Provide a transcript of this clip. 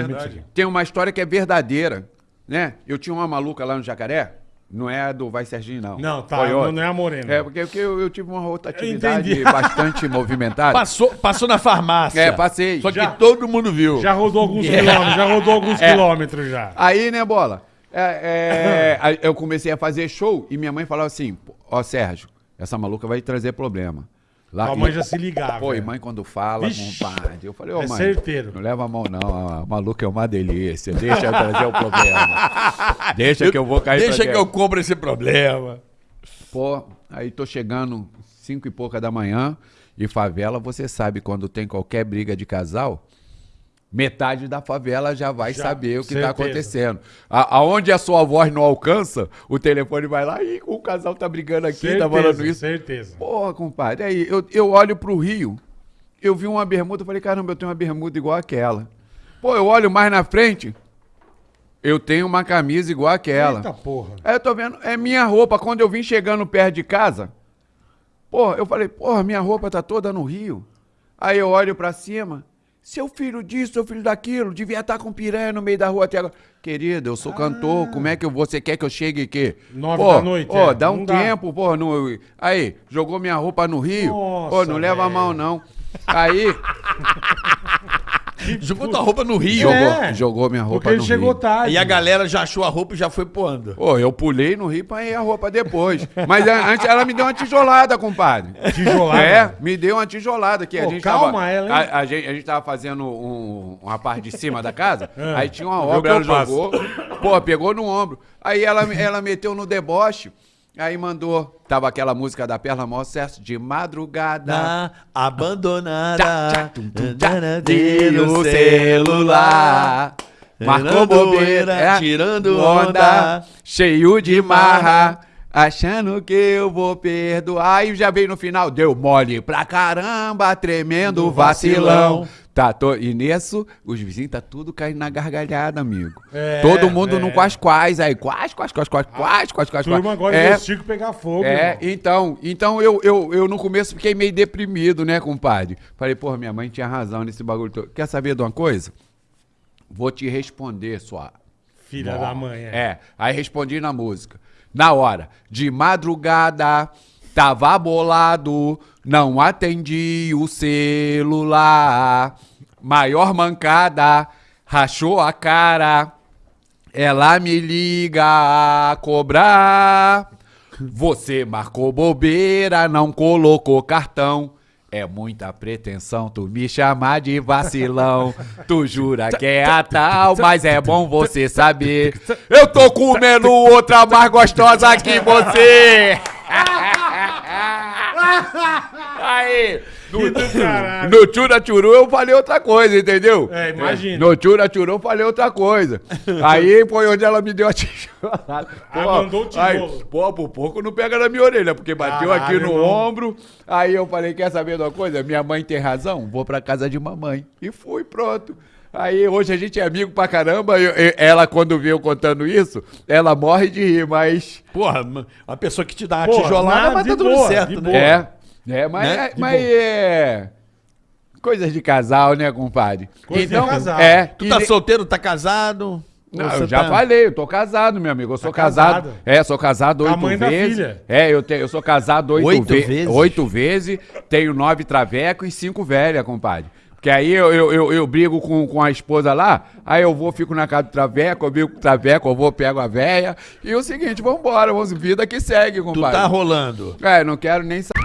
Verdade. Tem uma história que é verdadeira, né? Eu tinha uma maluca lá no Jacaré, não é a do Vai Serginho, não. Não, tá, não, não é a Morena. É, porque, porque eu, eu tive uma rotatividade bastante movimentada. Passou, passou na farmácia. É, passei. Só que Já- todo mundo viu. Já rodou alguns quilômetros, já rodou alguns É. quilômetros já. Aí, né, bola? É, é, eu comecei a fazer show e minha mãe falava assim: Ó, Sérgio, essa maluca vai trazer problema. Lá A mãe já se ligava. Pô, e é. mãe quando fala, Vixe. compadre. Eu falei, ô É mãe, certeiro. não leva a mão não, a maluca é uma delícia, deixa eu trazer o problema. Deixa que eu vou cair Deixa que eu cobro esse problema. Pô, aí tô chegando cinco e pouca da manhã e favela, você sabe, quando tem qualquer briga de casal, metade da favela já vai Já, saber o que certeza. tá acontecendo. A, aonde a sua voz não alcança, o telefone vai lá e o casal tá brigando aqui, tá falando Certeza, isso. certeza. Porra, compadre, aí eu, eu olho pro Rio, eu vi uma bermuda, eu falei, caramba, eu tenho uma bermuda igual aquela. Pô, eu olho mais na frente, eu tenho uma camisa igual aquela. Eita porra. Aí eu tô vendo, é minha roupa. Quando eu vim chegando perto de casa, porra, eu falei, porra, minha roupa tá toda no Rio. Aí eu olho pra cima, seu filho disso, seu filho daquilo, devia estar com piranha no meio da rua até agora. Querido, eu sou cantor, como é que você quer que eu chegue aqui? Nove Pô, da noite, Pô, é, dá não um dá. tempo, pô. Não, aí, jogou minha roupa no Rio. pô, Nossa, não leva a mão, não. Aí, Jogou tua roupa no Rio. jogou, É, jogou minha roupa Porque ele no chegou Rio. tarde. E a galera já achou a roupa e já foi pondo. Pô, eu pulei no Rio pra ir a roupa depois. Mas a- antes ela me deu uma tijolada, compadre. Tijolada? É, me deu uma tijolada aqui. a Pô, gente calma tava, ela, hein? A, a gente, a gente tava fazendo um- uma parte de cima da casa, É, aí tinha uma vê o obra, que ela faço. jogou, pô, pegou no ombro. Aí ela, ela meteu no deboche, aí mandou, tava aquela música da Perla Maior Sucesso, de madrugada. Na abandonada. Tchá, tchá, tum, tum, tchá, de no celular. Marcou bobeira, onda, tirando onda, onda. cheio de marra, achando que eu vou perdoar. Aí já veio no final, deu mole pra caramba, tremendo Do vacilão. vacilão. Tá, tô, e nisso, os vizinhos tá tudo caindo na gargalhada, amigo. É, Todo mundo é. no quais quais aí, quais, quais, quais, quais, quais, quais, quais, Turma agora É, é. o Chico pegar fogo, é, irmão. então, então eu, eu, eu no começo fiquei meio deprimido, né, compadre? Falei, porra, minha mãe tinha razão nesse bagulho todo. Quer saber de uma coisa? Vou te responder, sua. Filha da mãe, é. É, aí respondi na música. Na hora, de madrugada, tava bolado, não atendi o celular. Maior mancada, rachou a cara. Ela me liga a cobrar. Você marcou bobeira, não colocou cartão. É muita pretensão tu me chamar de vacilão. Tu jura que é a tal, mas é bom você saber. Eu tô comendo outra mais gostosa que você. Aí, Caralho. no Tchura Tchuru eu falei outra coisa, entendeu? É, imagina. No Tchura Tchuru eu falei outra coisa. Aí foi onde ela me deu a tijolada. Ah, mandou o tijolo. pô, por pouco não pega na minha orelha, porque bateu Caralho, aqui no irmão. ombro. Aí eu falei, quer saber de uma coisa? Minha mãe tem razão, vou pra casa de mamãe. E fui, pronto. Aí hoje a gente é amigo pra caramba. eu- eu- ela, quando vê eu contando isso, ela morre de rir, mas. Porra, uma pessoa que te dá Porra, tijolada, mas tá tudo boa, certo, né? É. É, mas, Né? é, mas é. Coisas de casal, né, compadre? Coisa de casal. É. Tu e tá de- solteiro, tá casado? Não, você eu já tá- falei, eu tô casado, meu amigo. Eu sou casado. casado. É, sou casado a oito vezes. filha. É, eu, te, eu sou casado oito, Oito ve- vezes? Oito vezes. Tenho nove travecos e cinco velhas, compadre. Porque aí eu, eu, eu, eu brigo com, com a esposa lá, aí eu vou, fico na casa do traveco, eu brigo com o traveco, eu vou, pego a véia. E o seguinte, vambora, vamos, vida que segue, Tu compadre. tá rolando. É, não quero nem saber.